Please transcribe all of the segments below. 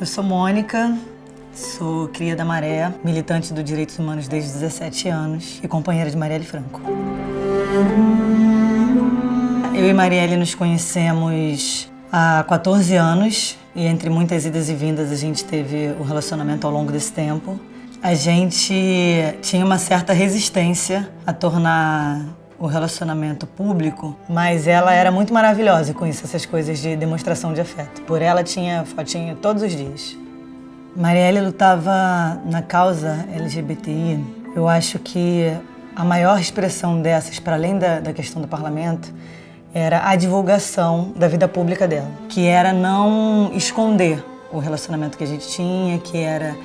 Eu sou Mônica, sou cria da Maré, militante dos direitos humanos desde 17 anos e companheira de Marielle Franco. Eu e Marielle nos conhecemos há 14 anos e entre muitas idas e vindas a gente teve o um relacionamento ao longo desse tempo. A gente tinha uma certa resistência a tornar o relacionamento público, mas ela era muito maravilhosa com isso, essas coisas de demonstração de afeto. Por ela tinha fotinho todos os dias. Marielle lutava na causa LGBTI. Eu acho que a maior expressão dessas, para além da, da questão do parlamento, era a divulgação da vida pública dela, que era não esconder o relacionamento que a gente tinha, que era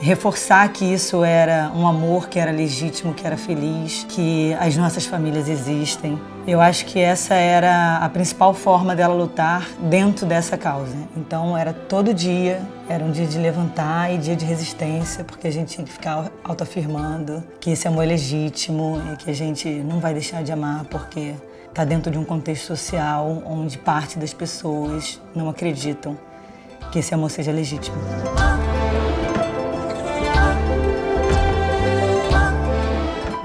reforçar que isso era um amor que era legítimo, que era feliz, que as nossas famílias existem. Eu acho que essa era a principal forma dela lutar dentro dessa causa. Então era todo dia, era um dia de levantar e dia de resistência, porque a gente tinha que ficar autoafirmando que esse amor é legítimo e que a gente não vai deixar de amar porque está dentro de um contexto social onde parte das pessoas não acreditam que esse amor seja legítimo.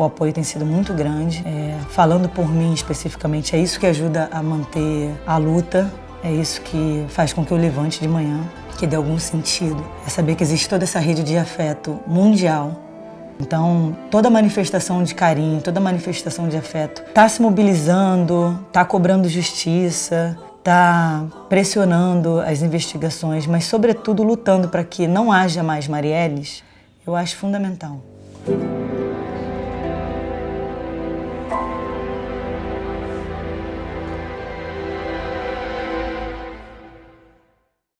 O apoio tem sido muito grande. É, falando por mim especificamente, é isso que ajuda a manter a luta, é isso que faz com que eu levante de manhã, que dê algum sentido. É saber que existe toda essa rede de afeto mundial. Então, toda manifestação de carinho, toda manifestação de afeto está se mobilizando, está cobrando justiça, está pressionando as investigações, mas, sobretudo, lutando para que não haja mais Marielles, eu acho fundamental.